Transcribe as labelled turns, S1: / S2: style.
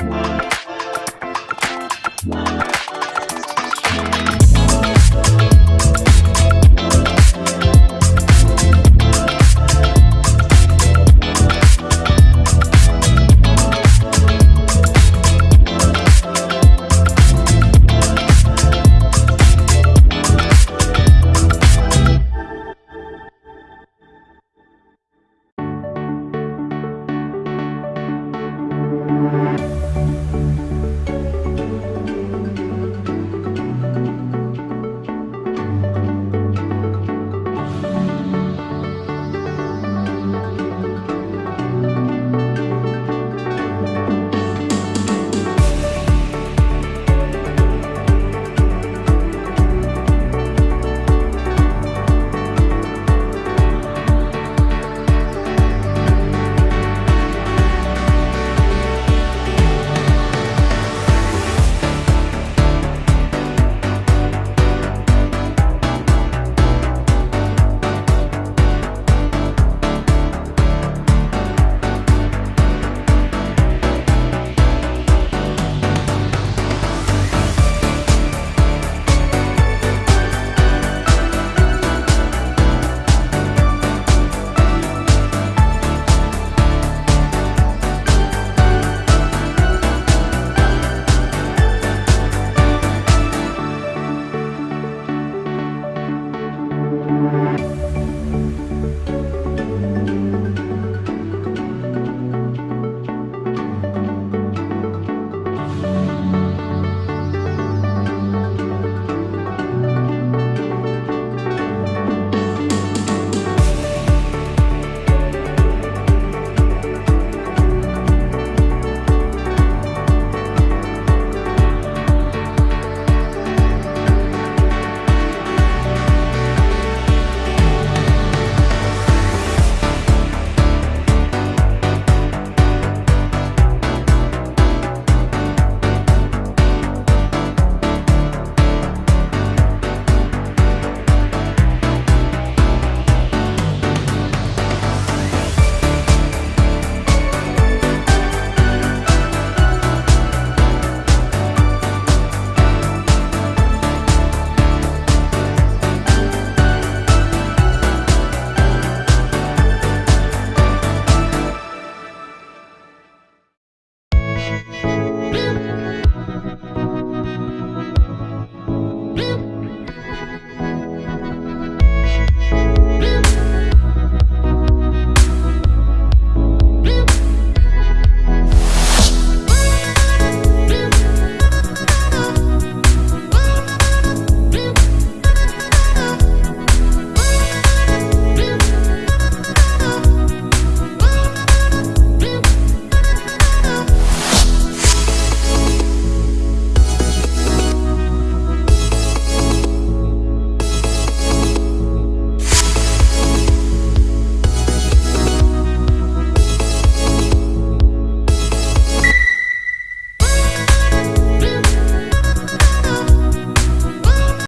S1: Wow.